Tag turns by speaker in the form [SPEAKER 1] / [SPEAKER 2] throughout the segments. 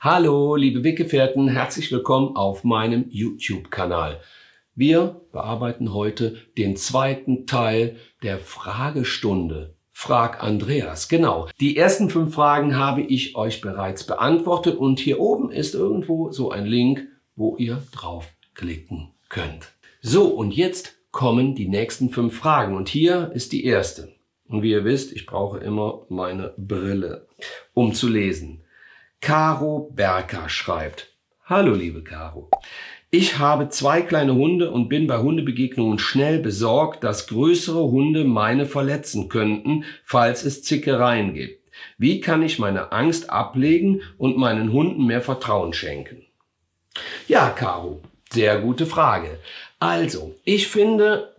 [SPEAKER 1] Hallo, liebe Weggefährten, herzlich willkommen auf meinem YouTube-Kanal. Wir bearbeiten heute den zweiten Teil der Fragestunde. Frag Andreas. Genau. Die ersten fünf Fragen habe ich euch bereits beantwortet und hier oben ist irgendwo so ein Link, wo ihr draufklicken könnt. So, und jetzt kommen die nächsten fünf Fragen und hier ist die erste. Und wie ihr wisst, ich brauche immer meine Brille, um zu lesen. Caro Berker schreibt, Hallo liebe Caro, ich habe zwei kleine Hunde und bin bei Hundebegegnungen schnell besorgt, dass größere Hunde meine verletzen könnten, falls es Zickereien gibt. Wie kann ich meine Angst ablegen und meinen Hunden mehr Vertrauen schenken? Ja, Caro, sehr gute Frage. Also, ich finde,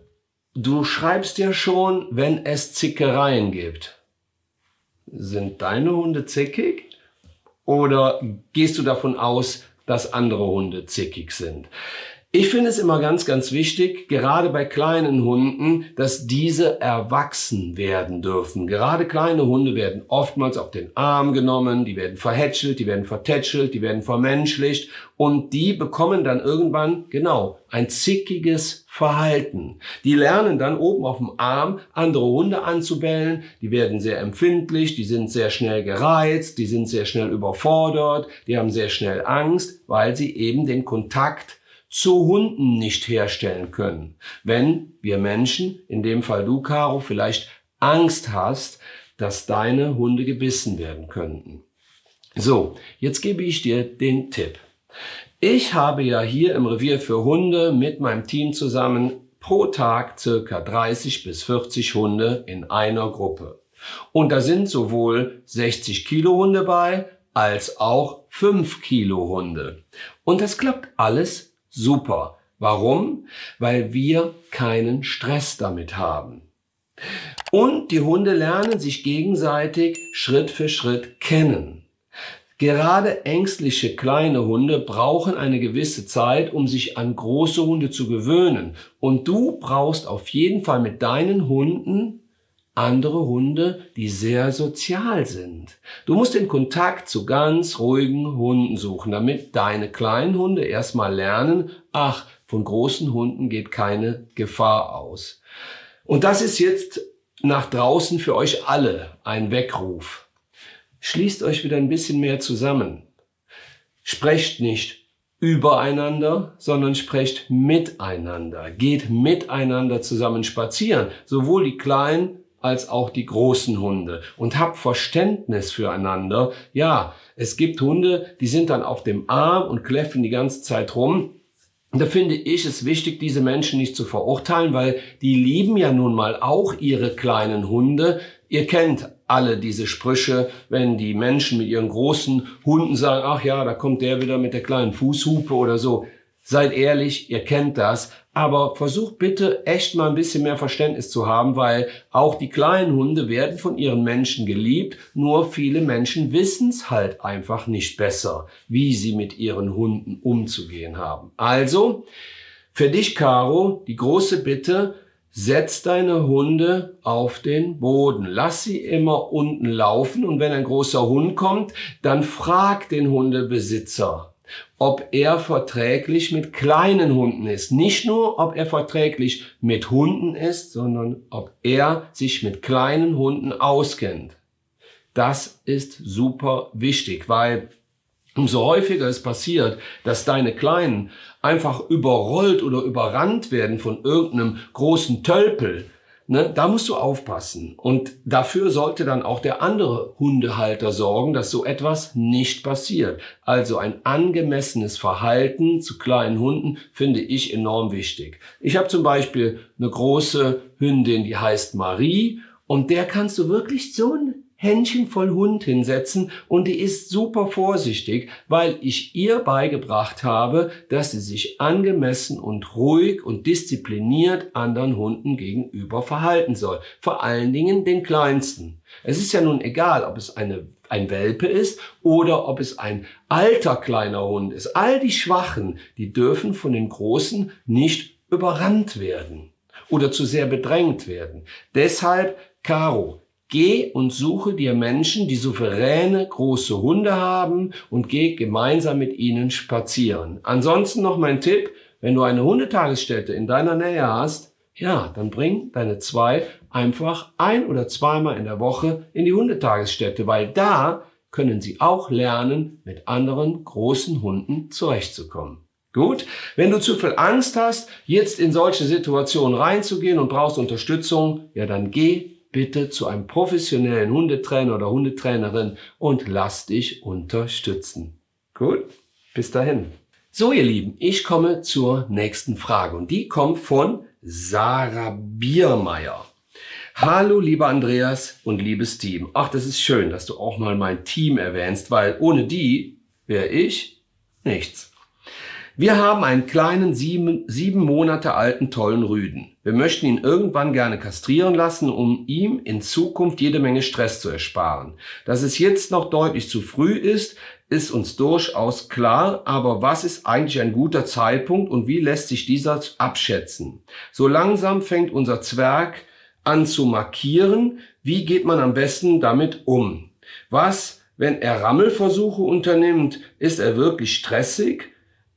[SPEAKER 1] du schreibst ja schon, wenn es Zickereien gibt. Sind deine Hunde zickig? Oder gehst du davon aus, dass andere Hunde zickig sind? Ich finde es immer ganz, ganz wichtig, gerade bei kleinen Hunden, dass diese erwachsen werden dürfen. Gerade kleine Hunde werden oftmals auf den Arm genommen, die werden verhätschelt, die werden vertätschelt, die werden vermenschlicht und die bekommen dann irgendwann, genau, ein zickiges Verhalten. Die lernen dann oben auf dem Arm andere Hunde anzubellen, die werden sehr empfindlich, die sind sehr schnell gereizt, die sind sehr schnell überfordert, die haben sehr schnell Angst, weil sie eben den Kontakt zu Hunden nicht herstellen können. Wenn wir Menschen, in dem Fall du, Caro, vielleicht Angst hast, dass deine Hunde gebissen werden könnten. So, jetzt gebe ich dir den Tipp. Ich habe ja hier im Revier für Hunde mit meinem Team zusammen pro Tag circa 30 bis 40 Hunde in einer Gruppe. Und da sind sowohl 60 Kilo Hunde bei, als auch 5 Kilo Hunde. Und das klappt alles Super. Warum? Weil wir keinen Stress damit haben. Und die Hunde lernen sich gegenseitig Schritt für Schritt kennen. Gerade ängstliche kleine Hunde brauchen eine gewisse Zeit, um sich an große Hunde zu gewöhnen. Und du brauchst auf jeden Fall mit deinen Hunden andere Hunde, die sehr sozial sind. Du musst den Kontakt zu ganz ruhigen Hunden suchen, damit deine kleinen Hunde erstmal lernen, ach, von großen Hunden geht keine Gefahr aus. Und das ist jetzt nach draußen für euch alle ein Weckruf. Schließt euch wieder ein bisschen mehr zusammen. Sprecht nicht übereinander, sondern sprecht miteinander. Geht miteinander zusammen spazieren. Sowohl die Kleinen als auch die großen Hunde und hab Verständnis füreinander. Ja, es gibt Hunde, die sind dann auf dem Arm und kläffen die ganze Zeit rum. Da finde ich es wichtig, diese Menschen nicht zu verurteilen, weil die lieben ja nun mal auch ihre kleinen Hunde. Ihr kennt alle diese Sprüche, wenn die Menschen mit ihren großen Hunden sagen, ach ja, da kommt der wieder mit der kleinen Fußhupe oder so. Seid ehrlich, ihr kennt das, aber versucht bitte echt mal ein bisschen mehr Verständnis zu haben, weil auch die kleinen Hunde werden von ihren Menschen geliebt, nur viele Menschen wissen es halt einfach nicht besser, wie sie mit ihren Hunden umzugehen haben. Also, für dich, Caro, die große Bitte, setz deine Hunde auf den Boden. Lass sie immer unten laufen und wenn ein großer Hund kommt, dann frag den Hundebesitzer, ob er verträglich mit kleinen Hunden ist. Nicht nur, ob er verträglich mit Hunden ist, sondern ob er sich mit kleinen Hunden auskennt. Das ist super wichtig, weil umso häufiger es passiert, dass deine Kleinen einfach überrollt oder überrannt werden von irgendeinem großen Tölpel, Ne, da musst du aufpassen. Und dafür sollte dann auch der andere Hundehalter sorgen, dass so etwas nicht passiert. Also ein angemessenes Verhalten zu kleinen Hunden finde ich enorm wichtig. Ich habe zum Beispiel eine große Hündin, die heißt Marie. Und der kannst du wirklich so Händchen voll Hund hinsetzen und die ist super vorsichtig, weil ich ihr beigebracht habe, dass sie sich angemessen und ruhig und diszipliniert anderen Hunden gegenüber verhalten soll. Vor allen Dingen den kleinsten. Es ist ja nun egal, ob es eine, ein Welpe ist oder ob es ein alter kleiner Hund ist. All die Schwachen, die dürfen von den Großen nicht überrannt werden oder zu sehr bedrängt werden. Deshalb, Caro, Geh und suche dir Menschen, die souveräne große Hunde haben und geh gemeinsam mit ihnen spazieren. Ansonsten noch mein Tipp, wenn du eine Hundetagesstätte in deiner Nähe hast, ja, dann bring deine zwei einfach ein oder zweimal in der Woche in die Hundetagesstätte, weil da können sie auch lernen, mit anderen großen Hunden zurechtzukommen. Gut, wenn du zu viel Angst hast, jetzt in solche Situationen reinzugehen und brauchst Unterstützung, ja dann geh bitte zu einem professionellen Hundetrainer oder Hundetrainerin und lass dich unterstützen. Gut, bis dahin. So ihr Lieben, ich komme zur nächsten Frage und die kommt von Sarah Biermeier. Hallo lieber Andreas und liebes Team. Ach, das ist schön, dass du auch mal mein Team erwähnst, weil ohne die wäre ich nichts. Wir haben einen kleinen sieben, sieben Monate alten tollen Rüden. Wir möchten ihn irgendwann gerne kastrieren lassen, um ihm in Zukunft jede Menge Stress zu ersparen. Dass es jetzt noch deutlich zu früh ist, ist uns durchaus klar, aber was ist eigentlich ein guter Zeitpunkt und wie lässt sich dieser abschätzen? So langsam fängt unser Zwerg an zu markieren. Wie geht man am besten damit um? Was, wenn er Rammelversuche unternimmt, ist er wirklich stressig?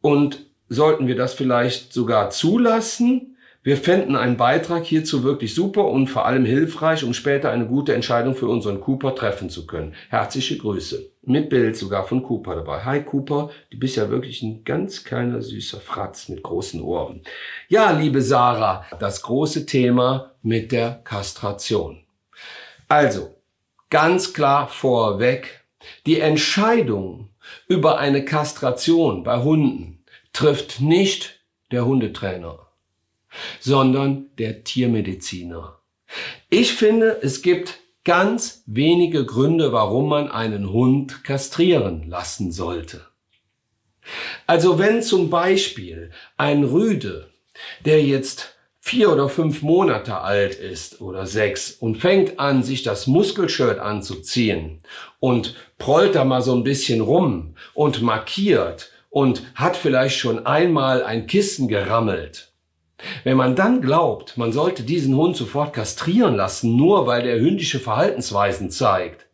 [SPEAKER 1] Und sollten wir das vielleicht sogar zulassen? Wir fänden einen Beitrag hierzu wirklich super und vor allem hilfreich, um später eine gute Entscheidung für unseren Cooper treffen zu können. Herzliche Grüße. Mit Bild sogar von Cooper dabei. Hi Cooper, du bist ja wirklich ein ganz kleiner süßer Fratz mit großen Ohren. Ja, liebe Sarah, das große Thema mit der Kastration. Also, ganz klar vorweg, die Entscheidung über eine Kastration bei Hunden trifft nicht der Hundetrainer, sondern der Tiermediziner. Ich finde, es gibt ganz wenige Gründe, warum man einen Hund kastrieren lassen sollte. Also wenn zum Beispiel ein Rüde, der jetzt vier oder fünf Monate alt ist oder sechs und fängt an, sich das Muskelshirt anzuziehen und prollt da mal so ein bisschen rum und markiert und hat vielleicht schon einmal ein Kissen gerammelt. Wenn man dann glaubt, man sollte diesen Hund sofort kastrieren lassen, nur weil der hündische Verhaltensweisen zeigt,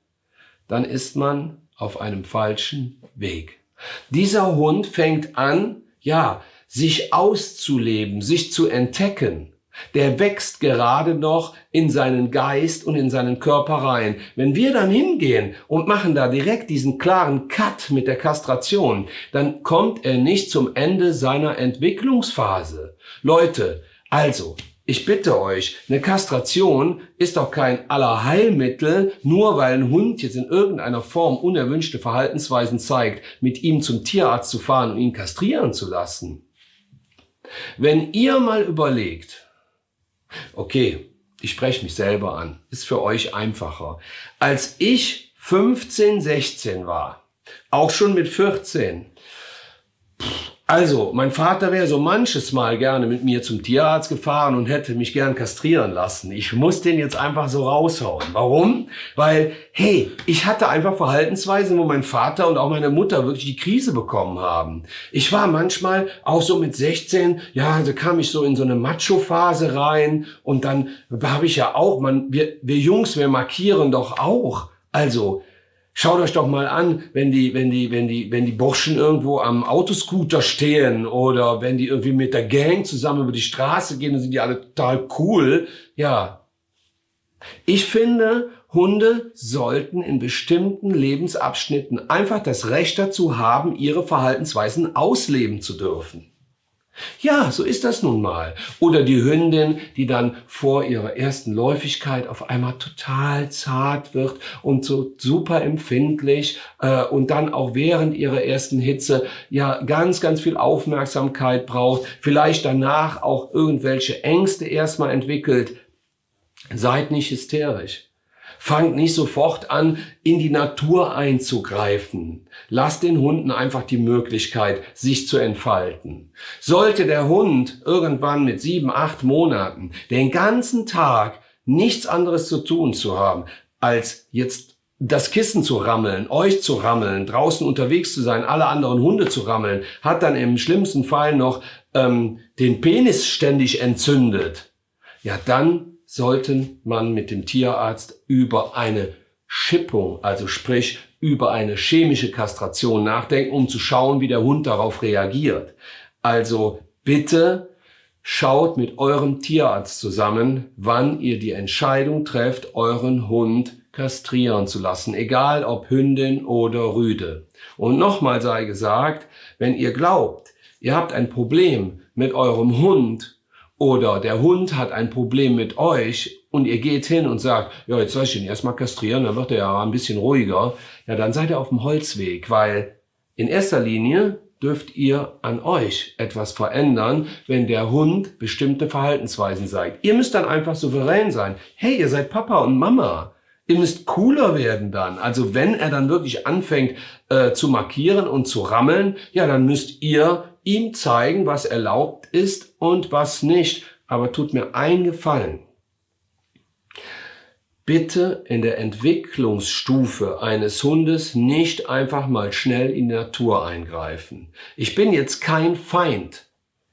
[SPEAKER 1] dann ist man auf einem falschen Weg. Dieser Hund fängt an, ja, sich auszuleben, sich zu entdecken der wächst gerade noch in seinen Geist und in seinen Körper rein. Wenn wir dann hingehen und machen da direkt diesen klaren Cut mit der Kastration, dann kommt er nicht zum Ende seiner Entwicklungsphase. Leute, also, ich bitte euch, eine Kastration ist doch kein Allerheilmittel, nur weil ein Hund jetzt in irgendeiner Form unerwünschte Verhaltensweisen zeigt, mit ihm zum Tierarzt zu fahren und ihn kastrieren zu lassen. Wenn ihr mal überlegt, Okay, ich spreche mich selber an. Ist für euch einfacher. Als ich 15, 16 war, auch schon mit 14, also, mein Vater wäre so manches Mal gerne mit mir zum Tierarzt gefahren und hätte mich gern kastrieren lassen. Ich muss den jetzt einfach so raushauen. Warum? Weil, hey, ich hatte einfach Verhaltensweisen, wo mein Vater und auch meine Mutter wirklich die Krise bekommen haben. Ich war manchmal auch so mit 16, ja, da kam ich so in so eine Macho-Phase rein und dann habe ich ja auch, man, wir, wir Jungs, wir markieren doch auch. Also, Schaut euch doch mal an, wenn die, wenn die, wenn die, wenn die Burschen irgendwo am Autoscooter stehen oder wenn die irgendwie mit der Gang zusammen über die Straße gehen, dann sind die alle total cool. Ja. Ich finde, Hunde sollten in bestimmten Lebensabschnitten einfach das Recht dazu haben, ihre Verhaltensweisen ausleben zu dürfen. Ja, so ist das nun mal. Oder die Hündin, die dann vor ihrer ersten Läufigkeit auf einmal total zart wird und so super empfindlich äh, und dann auch während ihrer ersten Hitze ja ganz, ganz viel Aufmerksamkeit braucht, vielleicht danach auch irgendwelche Ängste erstmal entwickelt. Seid nicht hysterisch. Fangt nicht sofort an, in die Natur einzugreifen. Lasst den Hunden einfach die Möglichkeit, sich zu entfalten. Sollte der Hund irgendwann mit sieben, acht Monaten den ganzen Tag nichts anderes zu tun zu haben, als jetzt das Kissen zu rammeln, euch zu rammeln, draußen unterwegs zu sein, alle anderen Hunde zu rammeln, hat dann im schlimmsten Fall noch ähm, den Penis ständig entzündet, ja dann sollten man mit dem Tierarzt über eine Schippung, also sprich über eine chemische Kastration nachdenken, um zu schauen, wie der Hund darauf reagiert. Also bitte schaut mit eurem Tierarzt zusammen, wann ihr die Entscheidung trefft, euren Hund kastrieren zu lassen, egal ob Hündin oder Rüde. Und nochmal sei gesagt, wenn ihr glaubt, ihr habt ein Problem mit eurem Hund oder der Hund hat ein Problem mit euch und ihr geht hin und sagt, ja, jetzt soll ich ihn erstmal kastrieren, dann wird er ja ein bisschen ruhiger, ja, dann seid ihr auf dem Holzweg, weil in erster Linie dürft ihr an euch etwas verändern, wenn der Hund bestimmte Verhaltensweisen zeigt. Ihr müsst dann einfach souverän sein. Hey, ihr seid Papa und Mama. Ihr müsst cooler werden dann. Also wenn er dann wirklich anfängt äh, zu markieren und zu rammeln, ja, dann müsst ihr ihm zeigen, was erlaubt ist und was nicht. Aber tut mir einen Gefallen bitte in der Entwicklungsstufe eines Hundes nicht einfach mal schnell in die Natur eingreifen. Ich bin jetzt kein Feind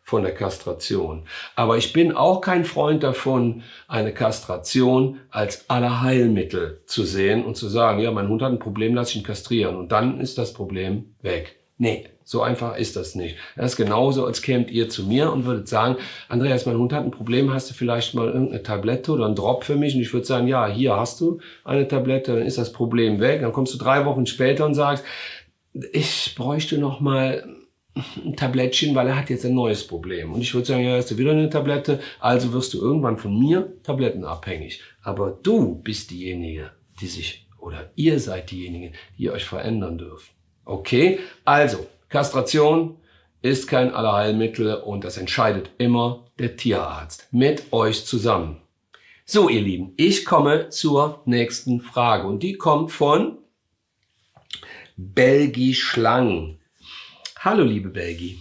[SPEAKER 1] von der Kastration. Aber ich bin auch kein Freund davon, eine Kastration als Allerheilmittel zu sehen und zu sagen, ja, mein Hund hat ein Problem, lass ihn kastrieren und dann ist das Problem weg. Nee, so einfach ist das nicht. Das ist genauso, als kämt ihr zu mir und würdet sagen, Andreas, mein Hund hat ein Problem, hast du vielleicht mal irgendeine Tablette oder einen Drop für mich? Und ich würde sagen, ja, hier hast du eine Tablette, dann ist das Problem weg. Dann kommst du drei Wochen später und sagst, ich bräuchte noch mal ein Tablettchen, weil er hat jetzt ein neues Problem. Und ich würde sagen, ja, hast du wieder eine Tablette, also wirst du irgendwann von mir tablettenabhängig. Aber du bist diejenige, die sich, oder ihr seid diejenigen, die euch verändern dürfen. Okay, also Kastration ist kein Allerheilmittel und das entscheidet immer der Tierarzt mit euch zusammen. So, ihr Lieben, ich komme zur nächsten Frage und die kommt von Belgi Schlang. Hallo, liebe Belgi.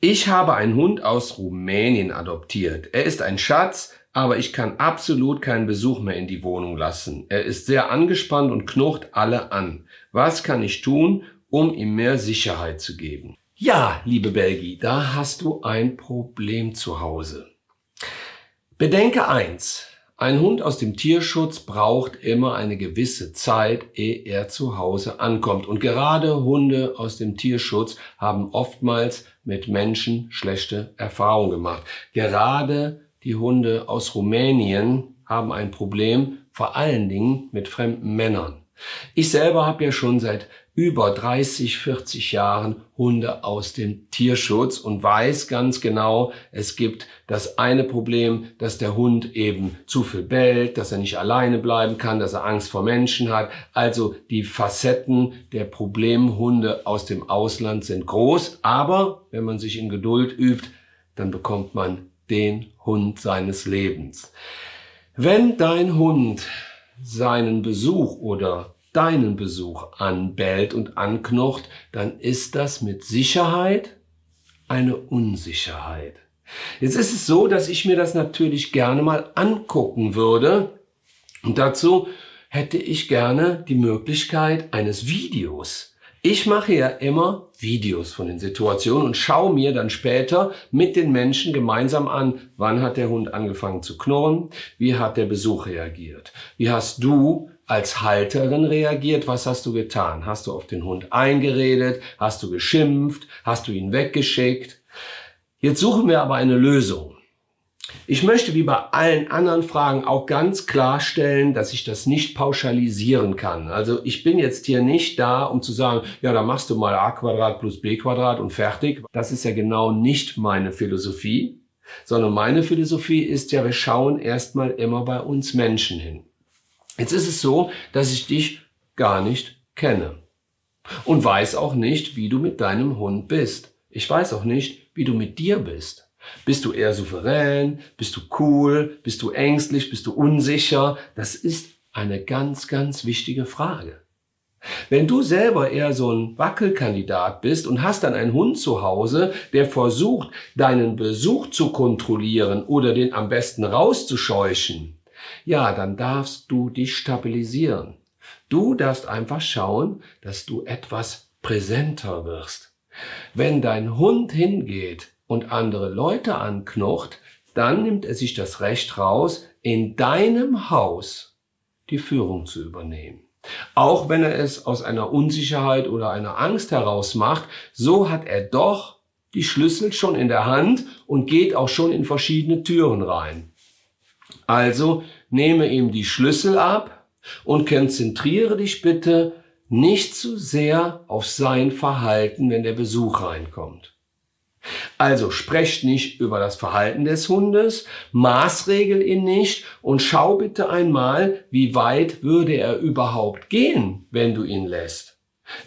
[SPEAKER 1] Ich habe einen Hund aus Rumänien adoptiert. Er ist ein Schatz, aber ich kann absolut keinen Besuch mehr in die Wohnung lassen. Er ist sehr angespannt und knurrt alle an. Was kann ich tun, um ihm mehr Sicherheit zu geben. Ja, liebe Belgi, da hast du ein Problem zu Hause. Bedenke eins. Ein Hund aus dem Tierschutz braucht immer eine gewisse Zeit, ehe er zu Hause ankommt. Und gerade Hunde aus dem Tierschutz haben oftmals mit Menschen schlechte Erfahrungen gemacht. Gerade die Hunde aus Rumänien haben ein Problem, vor allen Dingen mit fremden Männern. Ich selber habe ja schon seit über 30, 40 Jahren Hunde aus dem Tierschutz und weiß ganz genau, es gibt das eine Problem, dass der Hund eben zu viel bellt, dass er nicht alleine bleiben kann, dass er Angst vor Menschen hat. Also die Facetten der Problemhunde aus dem Ausland sind groß, aber wenn man sich in Geduld übt, dann bekommt man den Hund seines Lebens. Wenn dein Hund seinen Besuch oder deinen Besuch anbellt und anknocht, dann ist das mit Sicherheit eine Unsicherheit. Jetzt ist es so, dass ich mir das natürlich gerne mal angucken würde und dazu hätte ich gerne die Möglichkeit eines Videos. Ich mache ja immer Videos von den Situationen und schaue mir dann später mit den Menschen gemeinsam an, wann hat der Hund angefangen zu knurren, wie hat der Besuch reagiert, wie hast du als Halterin reagiert, was hast du getan? Hast du auf den Hund eingeredet? Hast du geschimpft? Hast du ihn weggeschickt? Jetzt suchen wir aber eine Lösung. Ich möchte wie bei allen anderen Fragen auch ganz klarstellen, dass ich das nicht pauschalisieren kann. Also ich bin jetzt hier nicht da, um zu sagen, ja, da machst du mal a Quadrat plus b Quadrat und fertig. Das ist ja genau nicht meine Philosophie, sondern meine Philosophie ist ja, wir schauen erstmal immer bei uns Menschen hin. Jetzt ist es so, dass ich dich gar nicht kenne und weiß auch nicht, wie du mit deinem Hund bist. Ich weiß auch nicht, wie du mit dir bist. Bist du eher souverän? Bist du cool? Bist du ängstlich? Bist du unsicher? Das ist eine ganz, ganz wichtige Frage. Wenn du selber eher so ein Wackelkandidat bist und hast dann einen Hund zu Hause, der versucht, deinen Besuch zu kontrollieren oder den am besten rauszuscheuchen, ja, dann darfst du dich stabilisieren. Du darfst einfach schauen, dass du etwas präsenter wirst. Wenn dein Hund hingeht und andere Leute anknocht, dann nimmt er sich das Recht raus, in deinem Haus die Führung zu übernehmen. Auch wenn er es aus einer Unsicherheit oder einer Angst heraus macht, so hat er doch die Schlüssel schon in der Hand und geht auch schon in verschiedene Türen rein. Also nehme ihm die Schlüssel ab und konzentriere dich bitte nicht zu sehr auf sein Verhalten, wenn der Besuch reinkommt. Also sprecht nicht über das Verhalten des Hundes, maßregel ihn nicht und schau bitte einmal, wie weit würde er überhaupt gehen, wenn du ihn lässt.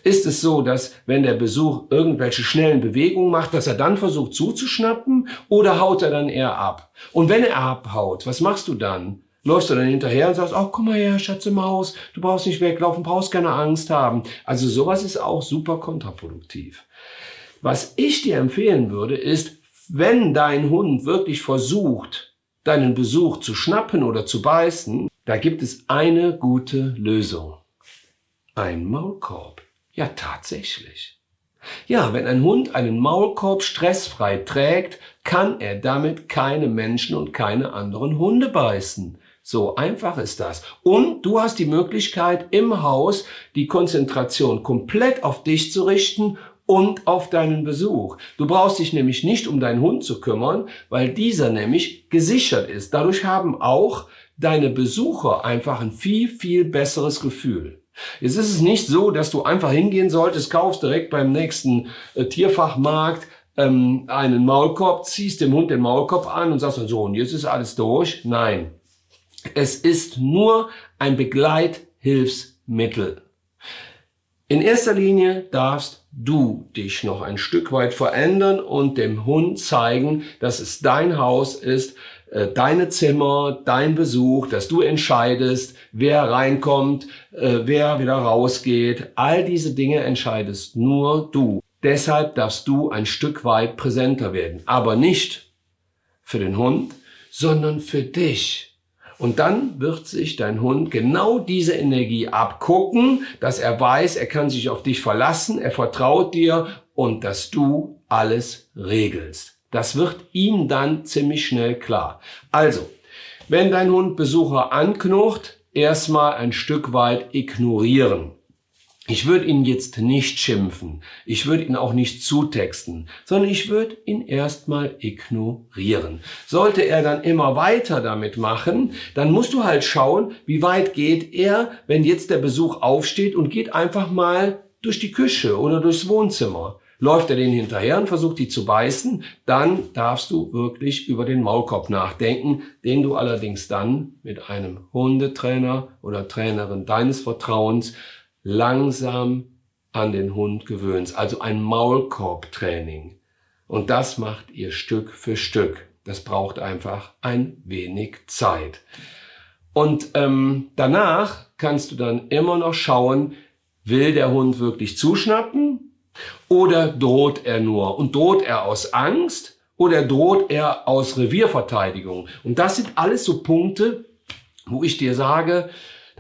[SPEAKER 1] Ist es so, dass wenn der Besuch irgendwelche schnellen Bewegungen macht, dass er dann versucht zuzuschnappen oder haut er dann eher ab? Und wenn er abhaut, was machst du dann? Läufst du dann hinterher und sagst, oh, komm mal her, Schatze Maus, du brauchst nicht weglaufen, brauchst keine Angst haben. Also sowas ist auch super kontraproduktiv. Was ich dir empfehlen würde, ist, wenn dein Hund wirklich versucht, deinen Besuch zu schnappen oder zu beißen, da gibt es eine gute Lösung. Ein Maulkorb. Ja, tatsächlich. Ja, wenn ein Hund einen Maulkorb stressfrei trägt, kann er damit keine Menschen und keine anderen Hunde beißen. So einfach ist das. Und du hast die Möglichkeit, im Haus die Konzentration komplett auf dich zu richten und auf deinen Besuch. Du brauchst dich nämlich nicht um deinen Hund zu kümmern, weil dieser nämlich gesichert ist. Dadurch haben auch deine Besucher einfach ein viel, viel besseres Gefühl. Jetzt ist es nicht so, dass du einfach hingehen solltest, kaufst direkt beim nächsten äh, Tierfachmarkt ähm, einen Maulkorb, ziehst dem Hund den Maulkorb an und sagst dann so, und jetzt ist alles durch. Nein, es ist nur ein Begleithilfsmittel. In erster Linie darfst du dich noch ein Stück weit verändern und dem Hund zeigen, dass es dein Haus ist, äh, deine Zimmer, dein Besuch, dass du entscheidest, wer reinkommt, äh, wer wieder rausgeht. All diese Dinge entscheidest nur du. Deshalb darfst du ein Stück weit präsenter werden. Aber nicht für den Hund, sondern für dich. Und dann wird sich dein Hund genau diese Energie abgucken, dass er weiß, er kann sich auf dich verlassen, er vertraut dir und dass du alles regelst. Das wird ihm dann ziemlich schnell klar. Also, wenn dein Hund Besucher anknurrt, erstmal ein Stück weit ignorieren. Ich würde ihn jetzt nicht schimpfen, ich würde ihn auch nicht zutexten, sondern ich würde ihn erstmal ignorieren. Sollte er dann immer weiter damit machen, dann musst du halt schauen, wie weit geht er, wenn jetzt der Besuch aufsteht und geht einfach mal durch die Küche oder durchs Wohnzimmer. Läuft er den hinterher und versucht die zu beißen, dann darfst du wirklich über den Maulkorb nachdenken, den du allerdings dann mit einem Hundetrainer oder Trainerin deines Vertrauens langsam an den Hund gewöhnst. Also ein Maulkorbtraining. Und das macht ihr Stück für Stück. Das braucht einfach ein wenig Zeit. Und ähm, danach kannst du dann immer noch schauen, will der Hund wirklich zuschnappen oder droht er nur? Und droht er aus Angst oder droht er aus Revierverteidigung? Und das sind alles so Punkte, wo ich dir sage,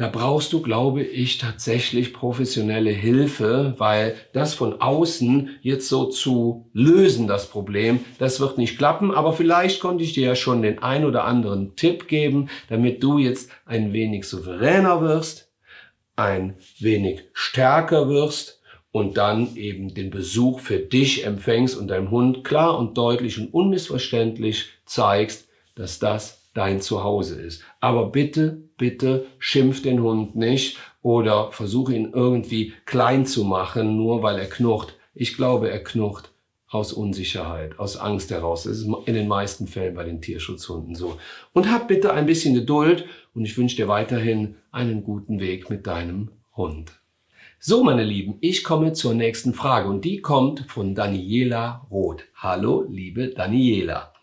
[SPEAKER 1] da brauchst du, glaube ich, tatsächlich professionelle Hilfe, weil das von außen jetzt so zu lösen, das Problem, das wird nicht klappen. Aber vielleicht konnte ich dir ja schon den ein oder anderen Tipp geben, damit du jetzt ein wenig souveräner wirst, ein wenig stärker wirst und dann eben den Besuch für dich empfängst und deinem Hund klar und deutlich und unmissverständlich zeigst, dass das dein Zuhause ist. Aber bitte, bitte schimpf den Hund nicht oder versuche ihn irgendwie klein zu machen, nur weil er knurrt. Ich glaube, er knurrt aus Unsicherheit, aus Angst heraus. Das ist in den meisten Fällen bei den Tierschutzhunden so. Und hab bitte ein bisschen Geduld und ich wünsche dir weiterhin einen guten Weg mit deinem Hund. So, meine Lieben, ich komme zur nächsten Frage und die kommt von Daniela Roth. Hallo, liebe Daniela.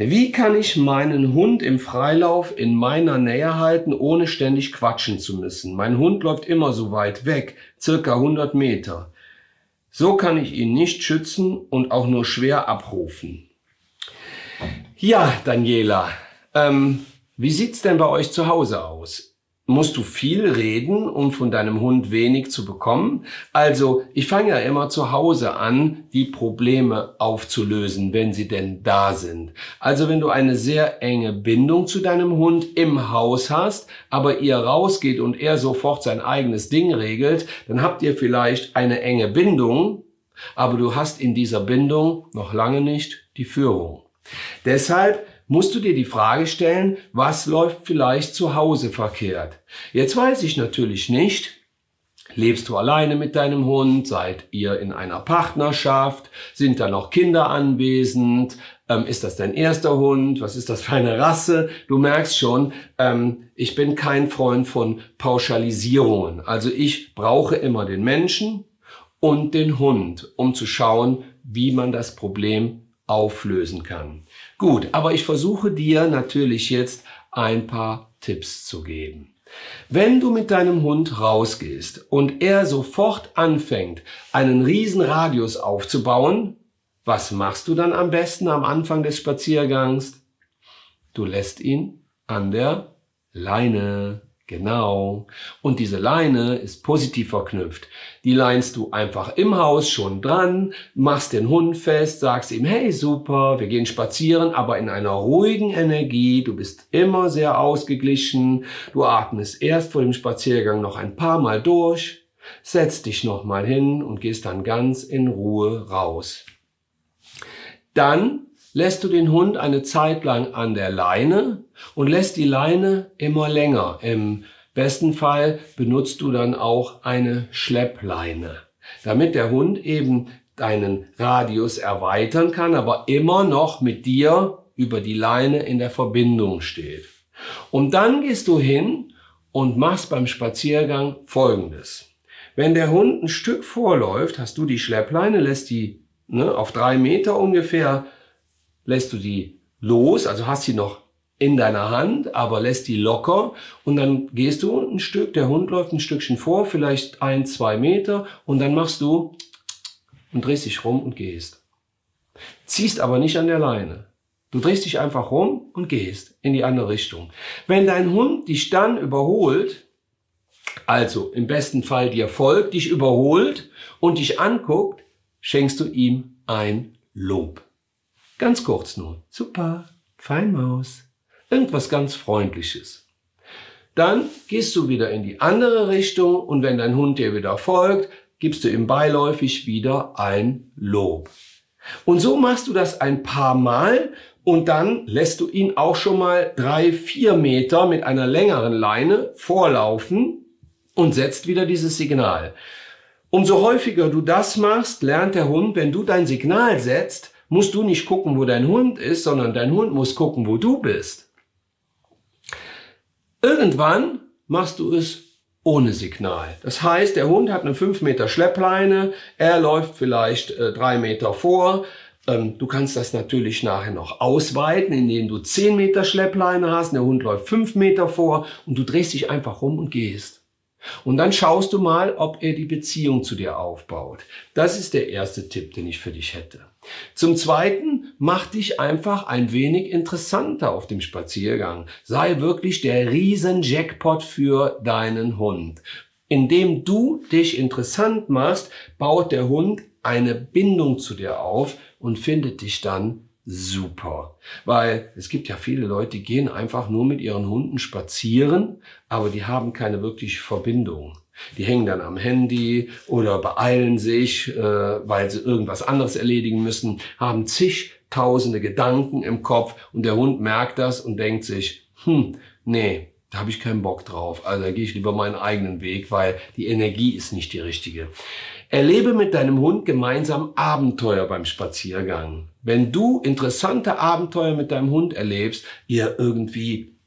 [SPEAKER 1] Wie kann ich meinen Hund im Freilauf in meiner Nähe halten, ohne ständig quatschen zu müssen? Mein Hund läuft immer so weit weg, circa 100 Meter. So kann ich ihn nicht schützen und auch nur schwer abrufen. Ja, Daniela, ähm, wie sieht's denn bei euch zu Hause aus? Musst du viel reden, um von deinem Hund wenig zu bekommen. Also ich fange ja immer zu Hause an, die Probleme aufzulösen, wenn sie denn da sind. Also wenn du eine sehr enge Bindung zu deinem Hund im Haus hast, aber ihr rausgeht und er sofort sein eigenes Ding regelt, dann habt ihr vielleicht eine enge Bindung, aber du hast in dieser Bindung noch lange nicht die Führung. Deshalb musst du dir die Frage stellen, was läuft vielleicht zu Hause verkehrt? Jetzt weiß ich natürlich nicht, Lebst du alleine mit deinem Hund? Seid ihr in einer Partnerschaft? Sind da noch Kinder anwesend? Ähm, ist das dein erster Hund? Was ist das für eine Rasse? Du merkst schon, ähm, ich bin kein Freund von Pauschalisierungen. Also ich brauche immer den Menschen und den Hund, um zu schauen, wie man das Problem auflösen kann. Gut, aber ich versuche dir natürlich jetzt ein paar Tipps zu geben. Wenn du mit deinem Hund rausgehst und er sofort anfängt, einen riesen Radius aufzubauen, was machst du dann am besten am Anfang des Spaziergangs? Du lässt ihn an der Leine. Genau. Und diese Leine ist positiv verknüpft. Die leinst du einfach im Haus schon dran, machst den Hund fest, sagst ihm, hey super, wir gehen spazieren, aber in einer ruhigen Energie. Du bist immer sehr ausgeglichen. Du atmest erst vor dem Spaziergang noch ein paar Mal durch, setzt dich nochmal hin und gehst dann ganz in Ruhe raus. Dann lässt du den Hund eine Zeit lang an der Leine und lässt die Leine immer länger. Im besten Fall benutzt du dann auch eine Schleppleine, damit der Hund eben deinen Radius erweitern kann, aber immer noch mit dir über die Leine in der Verbindung steht. Und dann gehst du hin und machst beim Spaziergang Folgendes. Wenn der Hund ein Stück vorläuft, hast du die Schleppleine, lässt die ne, auf drei Meter ungefähr lässt du die los, also hast sie noch in deiner Hand, aber lässt die locker und dann gehst du ein Stück, der Hund läuft ein Stückchen vor, vielleicht ein, zwei Meter und dann machst du und drehst dich rum und gehst. Ziehst aber nicht an der Leine. Du drehst dich einfach rum und gehst in die andere Richtung. Wenn dein Hund dich dann überholt, also im besten Fall dir folgt, dich überholt und dich anguckt, schenkst du ihm ein Lob. Ganz kurz nur. Super, Feinmaus. Irgendwas ganz Freundliches. Dann gehst du wieder in die andere Richtung und wenn dein Hund dir wieder folgt, gibst du ihm beiläufig wieder ein Lob. Und so machst du das ein paar Mal und dann lässt du ihn auch schon mal drei, vier Meter mit einer längeren Leine vorlaufen und setzt wieder dieses Signal. Umso häufiger du das machst, lernt der Hund, wenn du dein Signal setzt, musst du nicht gucken, wo dein Hund ist, sondern dein Hund muss gucken, wo du bist. Irgendwann machst du es ohne Signal. Das heißt, der Hund hat eine 5 Meter Schleppleine, er läuft vielleicht äh, 3 Meter vor. Ähm, du kannst das natürlich nachher noch ausweiten, indem du 10 Meter Schleppleine hast, der Hund läuft 5 Meter vor und du drehst dich einfach rum und gehst. Und dann schaust du mal, ob er die Beziehung zu dir aufbaut. Das ist der erste Tipp, den ich für dich hätte. Zum Zweiten, mach dich einfach ein wenig interessanter auf dem Spaziergang. Sei wirklich der Riesen-Jackpot für deinen Hund. Indem du dich interessant machst, baut der Hund eine Bindung zu dir auf und findet dich dann super. Weil es gibt ja viele Leute, die gehen einfach nur mit ihren Hunden spazieren, aber die haben keine wirkliche Verbindung. Die hängen dann am Handy oder beeilen sich, äh, weil sie irgendwas anderes erledigen müssen, haben zigtausende Gedanken im Kopf und der Hund merkt das und denkt sich, hm, nee, da habe ich keinen Bock drauf. Also da gehe ich lieber meinen eigenen Weg, weil die Energie ist nicht die richtige. Erlebe mit deinem Hund gemeinsam Abenteuer beim Spaziergang. Wenn du interessante Abenteuer mit deinem Hund erlebst, ihr irgendwie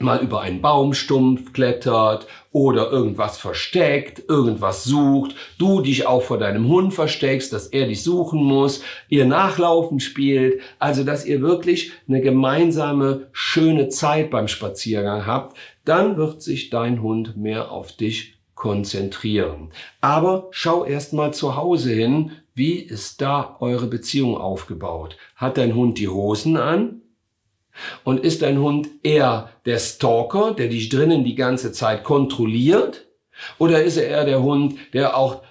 [SPEAKER 1] mal über einen Baumstumpf klettert oder irgendwas versteckt, irgendwas sucht, du dich auch vor deinem Hund versteckst, dass er dich suchen muss, ihr Nachlaufen spielt, also dass ihr wirklich eine gemeinsame schöne Zeit beim Spaziergang habt, dann wird sich dein Hund mehr auf dich konzentrieren. Aber schau erst mal zu Hause hin, wie ist da eure Beziehung aufgebaut? Hat dein Hund die Hosen an? Und ist dein Hund eher der Stalker, der dich drinnen die ganze Zeit kontrolliert? Oder ist er eher der Hund, der auch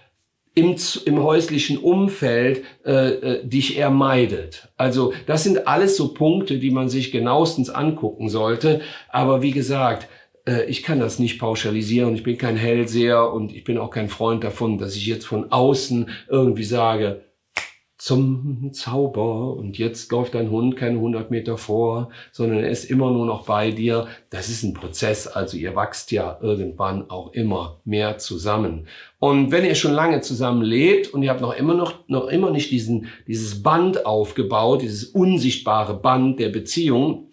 [SPEAKER 1] im, im häuslichen Umfeld äh, äh, dich eher meidet. Also das sind alles so Punkte, die man sich genauestens angucken sollte. Aber wie gesagt, äh, ich kann das nicht pauschalisieren. Ich bin kein Hellseher und ich bin auch kein Freund davon, dass ich jetzt von außen irgendwie sage, zum Zauber und jetzt läuft dein Hund keine 100 Meter vor, sondern er ist immer nur noch bei dir. Das ist ein Prozess, also ihr wachst ja irgendwann auch immer mehr zusammen. Und wenn ihr schon lange zusammen lebt und ihr habt noch immer noch, noch immer nicht diesen, dieses Band aufgebaut, dieses unsichtbare Band der Beziehung,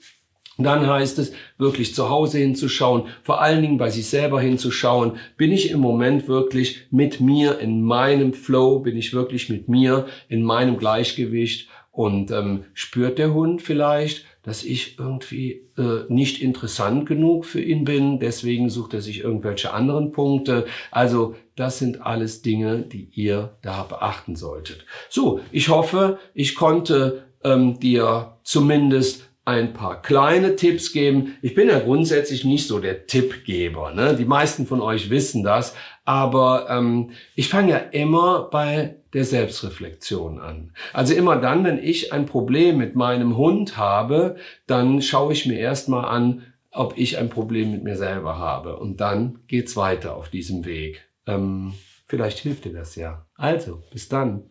[SPEAKER 1] dann heißt es, wirklich zu Hause hinzuschauen, vor allen Dingen bei sich selber hinzuschauen, bin ich im Moment wirklich mit mir in meinem Flow, bin ich wirklich mit mir in meinem Gleichgewicht und ähm, spürt der Hund vielleicht, dass ich irgendwie äh, nicht interessant genug für ihn bin, deswegen sucht er sich irgendwelche anderen Punkte. Also das sind alles Dinge, die ihr da beachten solltet. So, ich hoffe, ich konnte ähm, dir zumindest ein paar kleine Tipps geben. Ich bin ja grundsätzlich nicht so der Tippgeber. Ne? Die meisten von euch wissen das. Aber ähm, ich fange ja immer bei der Selbstreflexion an. Also immer dann, wenn ich ein Problem mit meinem Hund habe, dann schaue ich mir erstmal an, ob ich ein Problem mit mir selber habe. Und dann geht's weiter auf diesem Weg. Ähm, vielleicht hilft dir das ja. Also, bis dann.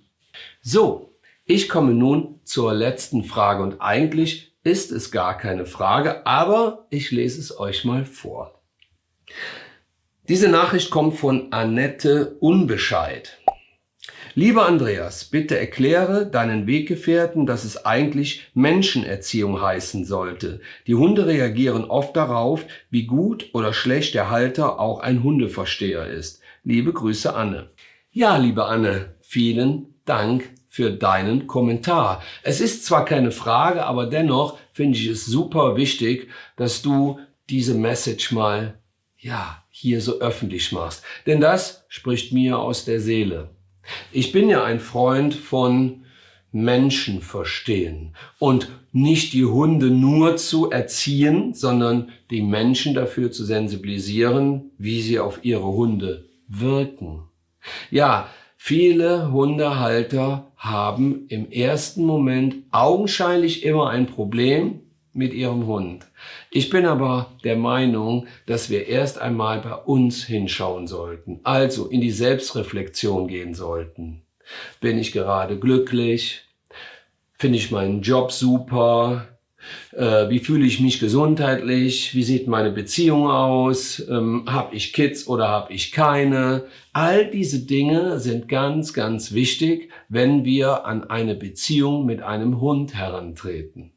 [SPEAKER 1] So, ich komme nun zur letzten Frage und eigentlich ist es gar keine Frage, aber ich lese es euch mal vor. Diese Nachricht kommt von Annette Unbescheid. Lieber Andreas, bitte erkläre deinen Weggefährten, dass es eigentlich Menschenerziehung heißen sollte. Die Hunde reagieren oft darauf, wie gut oder schlecht der Halter auch ein Hundeversteher ist. Liebe Grüße, Anne. Ja, liebe Anne, vielen Dank für deinen Kommentar. Es ist zwar keine Frage, aber dennoch finde ich es super wichtig, dass du diese Message mal, ja, hier so öffentlich machst. Denn das spricht mir aus der Seele. Ich bin ja ein Freund von Menschen verstehen und nicht die Hunde nur zu erziehen, sondern die Menschen dafür zu sensibilisieren, wie sie auf ihre Hunde wirken. Ja, Viele Hundehalter haben im ersten Moment augenscheinlich immer ein Problem mit ihrem Hund. Ich bin aber der Meinung, dass wir erst einmal bei uns hinschauen sollten, also in die Selbstreflexion gehen sollten. Bin ich gerade glücklich? Finde ich meinen Job super? Äh, wie fühle ich mich gesundheitlich? Wie sieht meine Beziehung aus? Ähm, habe ich Kids oder habe ich keine? All diese Dinge sind ganz, ganz wichtig, wenn wir an eine Beziehung mit einem Hund herantreten.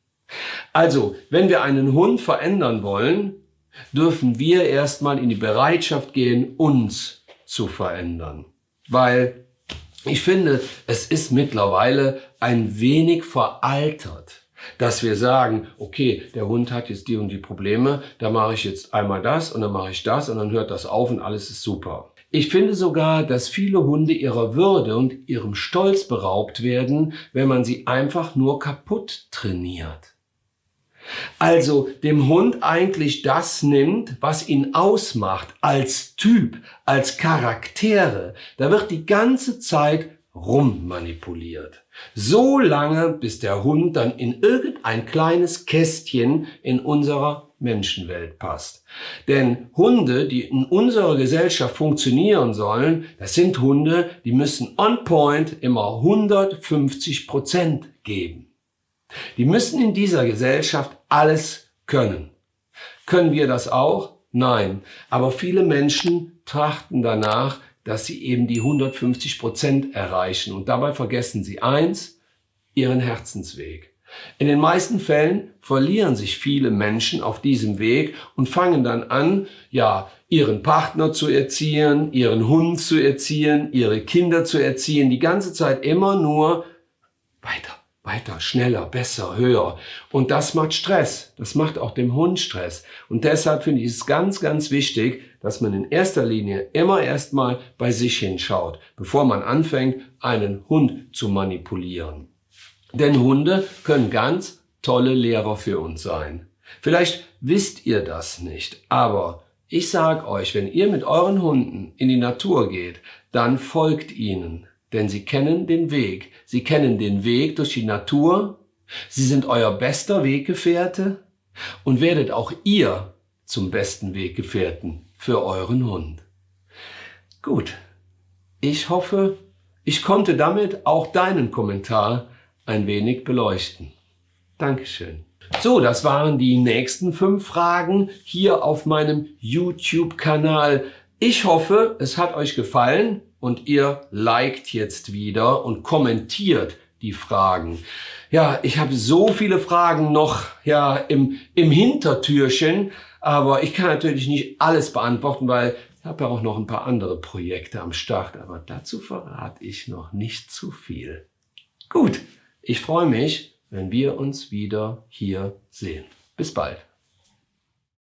[SPEAKER 1] Also, wenn wir einen Hund verändern wollen, dürfen wir erstmal in die Bereitschaft gehen, uns zu verändern. Weil ich finde, es ist mittlerweile ein wenig veraltert dass wir sagen, okay, der Hund hat jetzt die und die Probleme, da mache ich jetzt einmal das und dann mache ich das und dann hört das auf und alles ist super. Ich finde sogar, dass viele Hunde ihrer Würde und ihrem Stolz beraubt werden, wenn man sie einfach nur kaputt trainiert. Also dem Hund eigentlich das nimmt, was ihn ausmacht, als Typ, als Charaktere. Da wird die ganze Zeit rummanipuliert. So lange, bis der Hund dann in irgendein kleines Kästchen in unserer Menschenwelt passt. Denn Hunde, die in unserer Gesellschaft funktionieren sollen, das sind Hunde, die müssen on point immer 150 Prozent geben. Die müssen in dieser Gesellschaft alles können. Können wir das auch? Nein. Aber viele Menschen trachten danach, dass sie eben die 150 Prozent erreichen. Und dabei vergessen sie eins, ihren Herzensweg. In den meisten Fällen verlieren sich viele Menschen auf diesem Weg und fangen dann an, ja, ihren Partner zu erziehen, ihren Hund zu erziehen, ihre Kinder zu erziehen, die ganze Zeit immer nur weiter, weiter, schneller, besser, höher. Und das macht Stress. Das macht auch dem Hund Stress. Und deshalb finde ich es ganz, ganz wichtig, dass man in erster Linie immer erstmal bei sich hinschaut, bevor man anfängt, einen Hund zu manipulieren. Denn Hunde können ganz tolle Lehrer für uns sein. Vielleicht wisst ihr das nicht, aber ich sag euch, wenn ihr mit euren Hunden in die Natur geht, dann folgt ihnen, denn sie kennen den Weg. Sie kennen den Weg durch die Natur, sie sind euer bester Weggefährte und werdet auch ihr zum besten Weggefährten für euren Hund. Gut, ich hoffe, ich konnte damit auch deinen Kommentar ein wenig beleuchten. Dankeschön. So, das waren die nächsten fünf Fragen hier auf meinem YouTube-Kanal. Ich hoffe, es hat euch gefallen und ihr liked jetzt wieder und kommentiert die Fragen. Ja, ich habe so viele Fragen noch ja im, im Hintertürchen, aber ich kann natürlich nicht alles beantworten, weil ich habe ja auch noch ein paar andere Projekte am Start, aber dazu verrate ich noch nicht zu viel. Gut, ich freue mich, wenn wir uns wieder hier sehen. Bis bald.